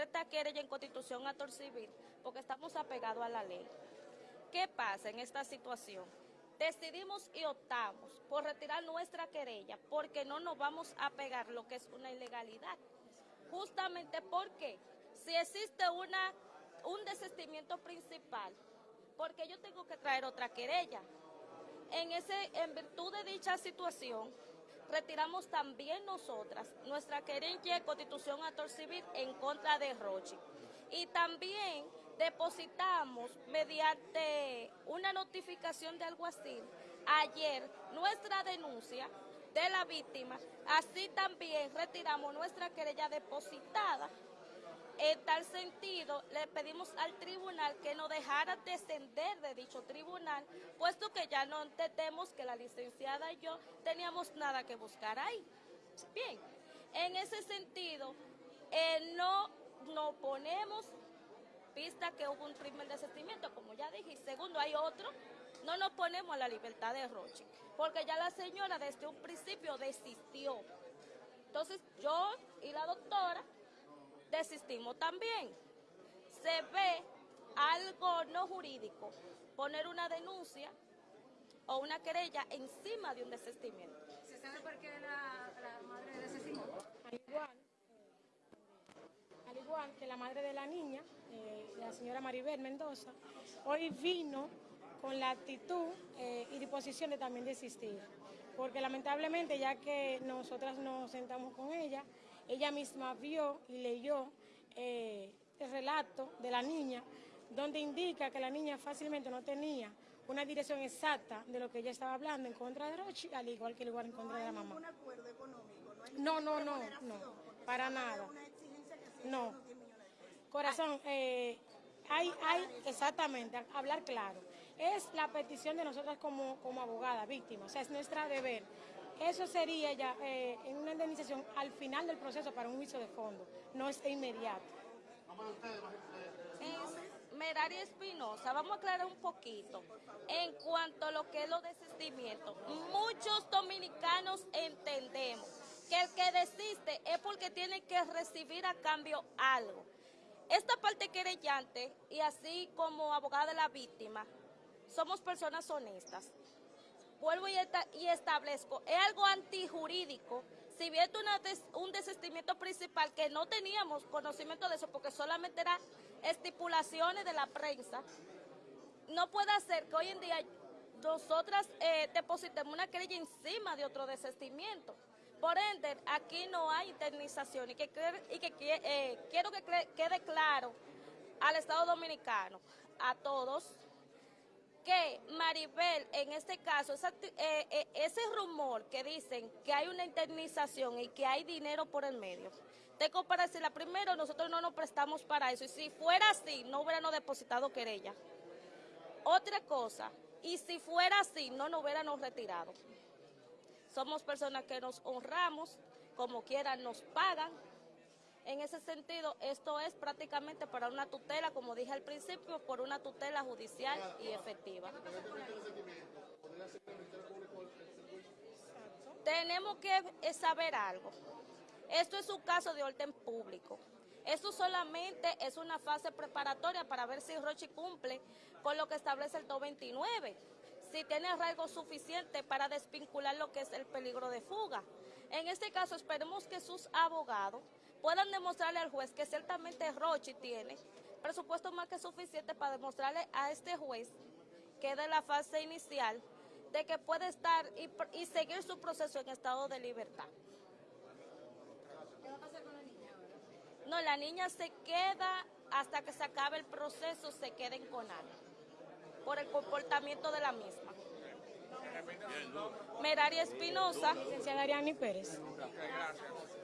esta querella en constitución a civil porque estamos apegados a la ley. ¿Qué pasa en esta situación? Decidimos y optamos por retirar nuestra querella porque no nos vamos a pegar lo que es una ilegalidad. Justamente porque si existe una, un desistimiento principal, porque yo tengo que traer otra querella. En, ese, en virtud de dicha situación, retiramos también nosotras nuestra querella de constitución a civil en contra de Rochi. Y también depositamos mediante una notificación de alguacil ayer nuestra denuncia de la víctima, así también retiramos nuestra querella depositada en tal sentido, le pedimos al tribunal que nos dejara descender de dicho tribunal, puesto que ya no entendemos que la licenciada y yo teníamos nada que buscar ahí. Bien, en ese sentido, eh, no nos ponemos pista que hubo un primer desistimiento, como ya dije, y segundo, hay otro, no nos ponemos a la libertad de Roche, porque ya la señora desde un principio desistió. Entonces, yo y la doctora desistimos también. Se ve algo no jurídico, poner una denuncia o una querella encima de un desistimiento. ¿Se sabe por qué la, madre desestimó? Al igual, al igual que la madre de la niña, eh, la señora Maribel Mendoza, hoy vino con la actitud eh, y disposición de también desistir. Porque lamentablemente, ya que nosotras nos sentamos con ella, ella misma vio y leyó eh, el relato de la niña, donde indica que la niña fácilmente no tenía una dirección exacta de lo que ella estaba hablando en contra de Rochi, al igual que el lugar en contra de la mamá. ¿No hay acuerdo económico? No, no, no, no, para nada. No. Corazón, eh, hay, hay, exactamente, hablar claro. Es la petición de nosotras como, como abogada, víctima, o sea, es nuestra deber eso sería ya eh, en una indemnización al final del proceso para un juicio de fondo, no es inmediato. Es Merari Espinosa, vamos a aclarar un poquito en cuanto a lo que es los desistimientos. Muchos dominicanos entendemos que el que desiste es porque tiene que recibir a cambio algo. Esta parte querellante y así como abogada de la víctima, somos personas honestas vuelvo y, establezco, es algo antijurídico. Si bien un desistimiento principal que no teníamos conocimiento de eso porque solamente eran estipulaciones de la prensa, no puede ser que hoy en día nosotras eh, depositemos una querella encima de otro desistimiento. Por ende, aquí no hay indemnización y que, y que eh, quiero que quede claro al Estado Dominicano, a todos, que Maribel, en este caso, eh, eh, ese rumor que dicen que hay una indemnización y que hay dinero por el medio, tengo para decirla, primero, nosotros no nos prestamos para eso, y si fuera así, no hubiéramos depositado querella. Otra cosa, y si fuera así, no nos hubiéramos retirado. Somos personas que nos honramos, como quieran nos pagan, en ese sentido, esto es prácticamente para una tutela, como dije al principio, por una tutela judicial y efectiva. Tenemos que saber algo. Esto es un caso de orden público. Esto solamente es una fase preparatoria para ver si Rochi cumple con lo que establece el 229, si tiene arraigo suficiente para desvincular lo que es el peligro de fuga. En este caso, esperemos que sus abogados puedan demostrarle al juez que ciertamente Rochi tiene presupuesto más que suficiente para demostrarle a este juez que de la fase inicial de que puede estar y, seguir su proceso en estado de libertad. ¿Qué va a pasar con la niña ahora? No, la niña se queda hasta que se acabe el proceso, se queden con CONAL por el comportamiento de la misma. Meraria Espinosa. Licenciada Ariani Pérez. Gracias.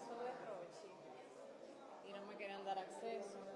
paso de Rochi y no me querían dar acceso.